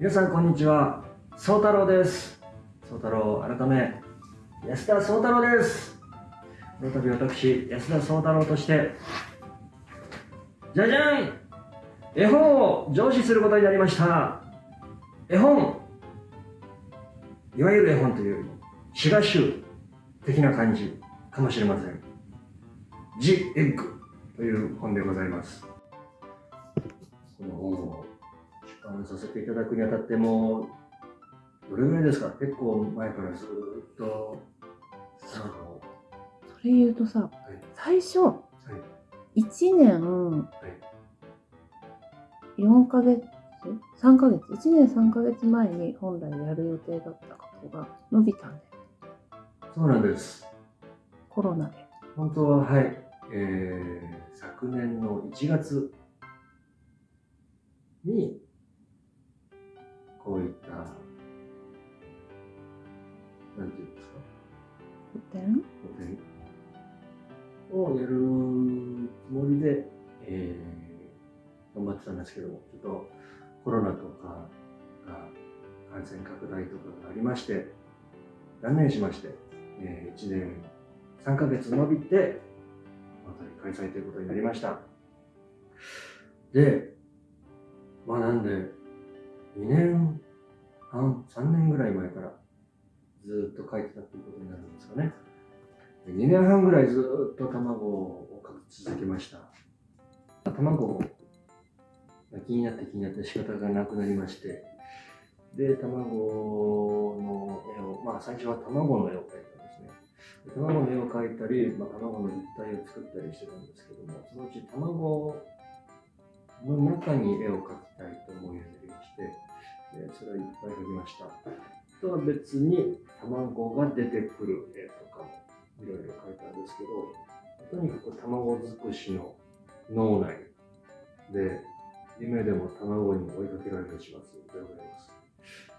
皆さんこんにちは。宗太郎です。宗太郎改め安田宗太郎です。この度私安田宗太郎としてじゃじゃん絵本を上司することになりました。絵本いわゆる絵本というより詩画集的な感じかもしれません「ジ・エッグ」という本でございます。この本を出版させていただくにあたってもどれぐらいですか？結構前からずっとそれ言うとさ、はい。最初はい。1年4ヶ月？3ヶ月？1年3ヶ月前に本来やる予定だったことが伸びたんだよそうなんです。コロナで。本当ははい、えー、昨年の1月にこういったなんていうんですか？古典をやるつもりで、えー、頑張ってたんですけどもちょっとコロナとかが感染拡大とかがありまして断念しまして、えー、1年3ヶ月伸びてまた開催ということになりました。でまあなんで2年半3年ぐらい前からずっと書いてたっていうことになるんですかね。2年半ぐらいずっと卵をかき続けました。卵が気になって気になって仕方がなくなりまして。で卵の絵をまあ最初は卵の絵を描いたんですね。卵の絵を描いたり、まあ、卵の立体を作ったりしてたんですけどもそのうち卵の中に絵を描きたいと思うようになりましてでそれをいっぱい描きましたとは別に卵が出てくる絵とかもいろいろ書いたんですけど、とにかく卵尽くしの脳内で、夢でも卵に追いかけられる始末でございます。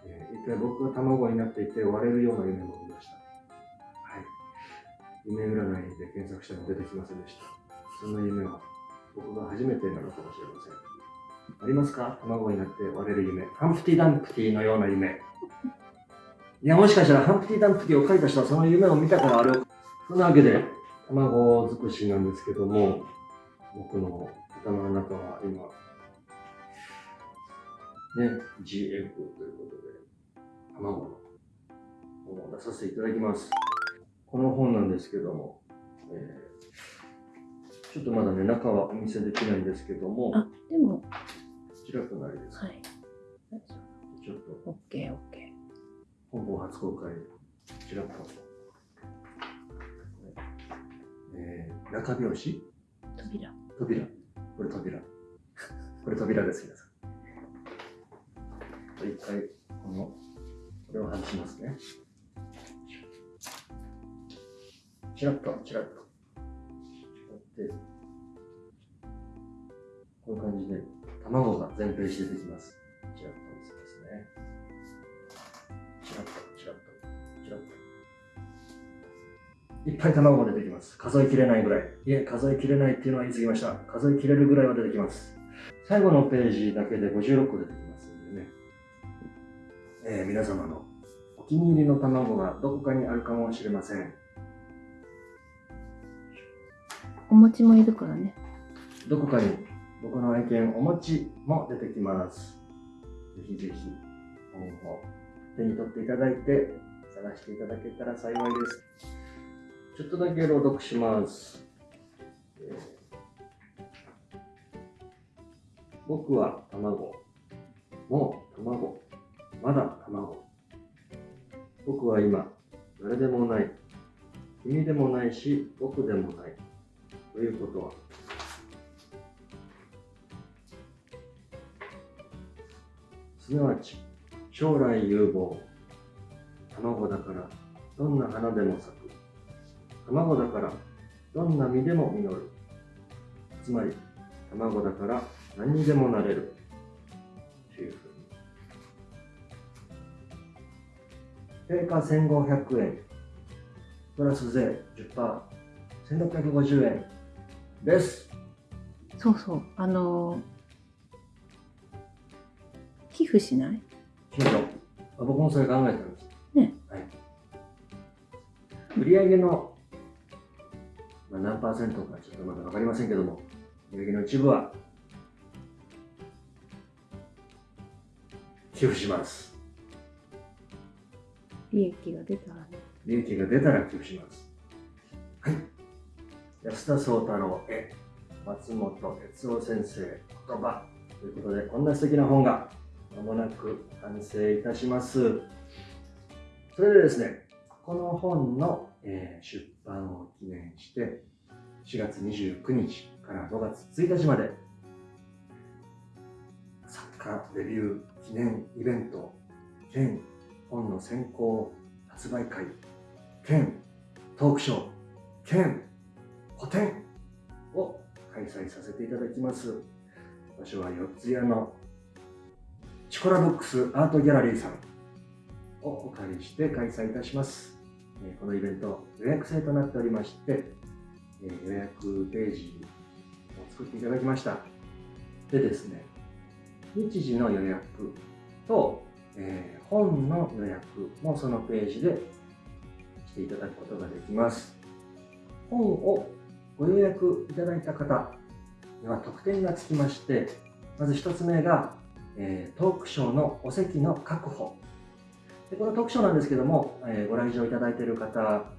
えー一回僕が卵になっていて割れるような夢も見ました。はい。夢占いで検索しても出てきませんでした。そんな夢は僕が初めてなのかもしれません。ありますか？卵になって割れる夢。ハンプティ・ダンプティのような夢。いや、もしかしたらハンプティ・ダンプティを書いた人はその夢を見たからあれそんなわけで、卵尽くしなんですけども、僕の頭の中は今、ね、G エッグということで、卵の本を出させていただきます。この本なんですけども、えーちょっとまだね、中はお見せできないんですけども、あでもちらくなりです。はいちょっとオッケーオッケ本邦初公開、ちらっと。えー、中拍子？ー扉扉。これ扉。これ扉です、皆さん。一回、この、これを外しますね。ちらっと、ちらっと。で、こういう感じで、卵が全ページ出てきます。ちらっと見せますね。ちらっと、ちらっと、ちらっと。いっぱい卵が出てきます。数えきれないぐらい。いえ、数えきれないっていうのは言い過ぎました。数えきれるぐらいは出てきます。最後のページだけで56個出てきますんでね。えー皆様のお気に入りの卵がどこかにあるかもしれません。お餅もいるからねどこかに僕の愛犬お餅も出てきます。ぜひぜひ本を手に取っていただいて探していただけたら幸いです。ちょっとだけ朗読します。えー僕は卵。もう卵。まだ卵。僕は今、誰でもない。君でもないし、僕でもない。ということは、すなわち将来有望。卵だからどんな花でも咲く。卵だからどんな実でも実る。つまり卵だから何にでもなれる。というふうに。定価1500円。プラス税 10%1650 円。ですそうそうあのー寄付しない？あ僕もそれ考えてたんです。ね。はい。売上の、まあ、何パーセントかちょっとまだ分かりませんけども、売上の一部は寄付します。利益が出たらね。利益が出たら寄付します。はい。安田宗太郎へ、松本哲夫先生言葉ということで、こんな素敵な本がまもなく完成いたします。それでですね、この本の、え出版を記念して、4月29日から5月1日まで、作家デビュー記念イベント兼本の先行発売会兼トークショー兼個展を開催させていただきます。場所は四谷のチコラブックスアートギャラリーさんをお借りして開催いたします。このイベント予約制となっておりまして予約ページを作っていただきました。でですね日時の予約と、え本の予約もそのページでしていただくことができます。本をご予約いただいた方には特典がつきまして、まず一つ目が、えトークショーのお席の確保。でこのトークショーなんですけども、えご来場いただいている方は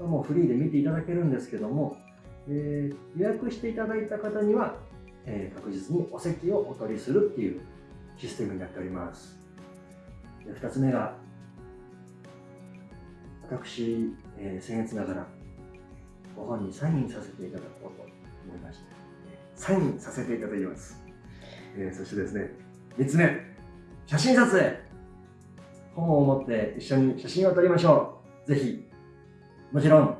もうフリーで見ていただけるんですけども、え予約していただいた方には、え確実にお席をお取りするっていうシステムになっております。で2つ目が、私、えー、僭越ながら、ご本にサインさせていただこうと思いまして、サインさせていただきます。えーそしてですね、3つ目、写真撮影。本を持って一緒に写真を撮りましょう。ぜひ、もちろん、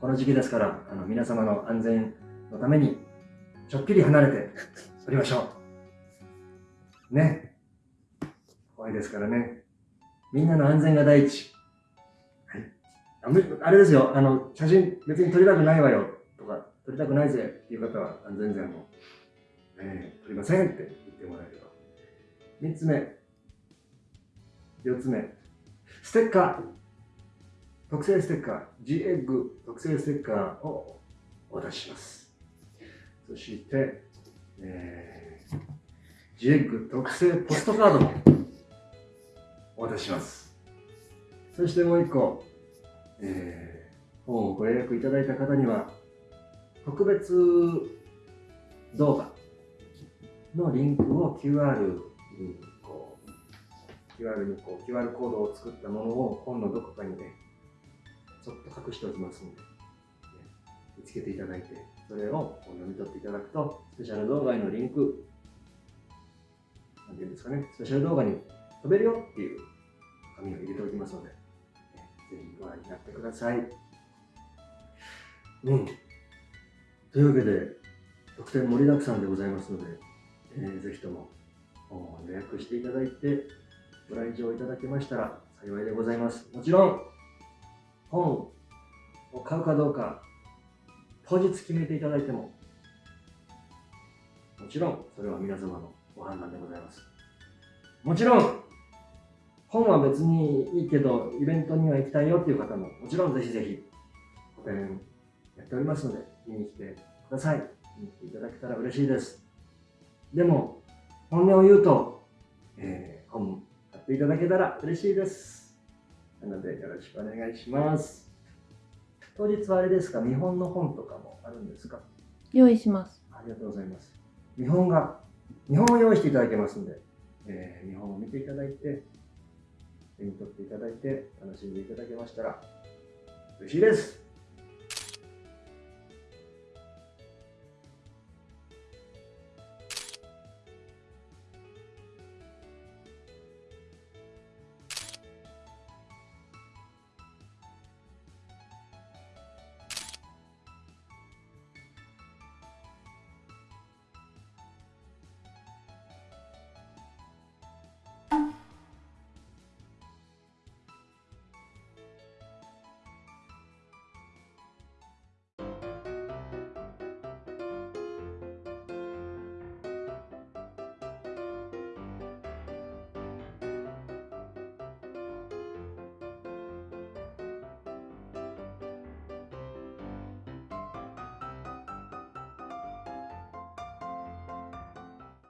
この時期ですから、あの皆様の安全のために、ちょっぴり離れて撮りましょう。ね。怖いですからね。みんなの安全が第一。あれですよ、あの、写真別に撮りたくないわよとか、撮りたくないぜっていう方は、全然もう、えー撮りませんって言ってもらえれば。三つ目。四つ目。ステッカー。特製ステッカー。G エッグ特製ステッカーをお渡しします。そして、えー、G エッグ特製ポストカードもお渡しします。そしてもう一個、えー、本をご予約いただいた方には、特別動画のリンクを QR にこう、QR にこう QR コードを作ったものを本のどこかにね、ちょっと隠しておきますので、ね見つけていただいて、それを読み取っていただくと、スペシャル動画へのリンク、なんていうんですかね、スペシャル動画に飛べるよっていう紙を入れておきますので、ねぜひご覧になってください。うん。というわけで、特典盛りだくさんでございますので、えーぜひとも予約していただいて、ご来場いただけましたら幸いでございます。もちろん、本を買うかどうか、当日決めていただいても、もちろん、それは皆様のご判断でございます。もちろん、本は別にいいけど、イベントには行きたいよっていう方も、もちろんぜひぜひ、個展やっておりますので、見に来てください。見に来ていただけたら嬉しいです。でも、本音を言うと、えー本買っていただけたら嬉しいです。なので、よろしくお願いします。当日はあれですか、見本の本とかもあるんですか？用意します。ありがとうございます。見本が、見本を用意していただけますので、えー見本を見ていただいて、手に取っていただいて、楽しんでいただけましたら嬉しいです。